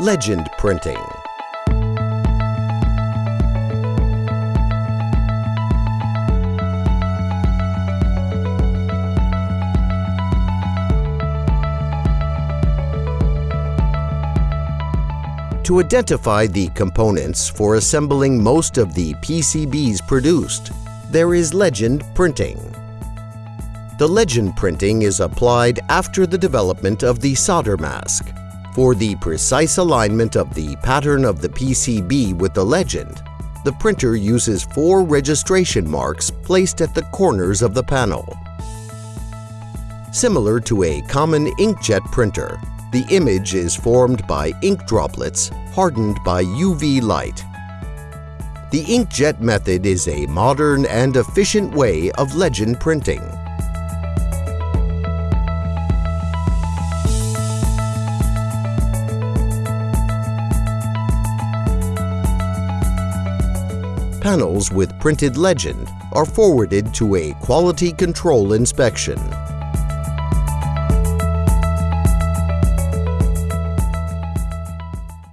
Legend printing. To identify the components for assembling most of the PCBs produced, there is legend printing. The legend printing is applied after the development of the solder mask. For the precise alignment of the pattern of the PCB with the legend, the printer uses four registration marks placed at the corners of the panel. Similar to a common inkjet printer, the image is formed by ink droplets hardened by UV light. The inkjet method is a modern and efficient way of legend printing. Panels with printed legend are forwarded to a quality control inspection.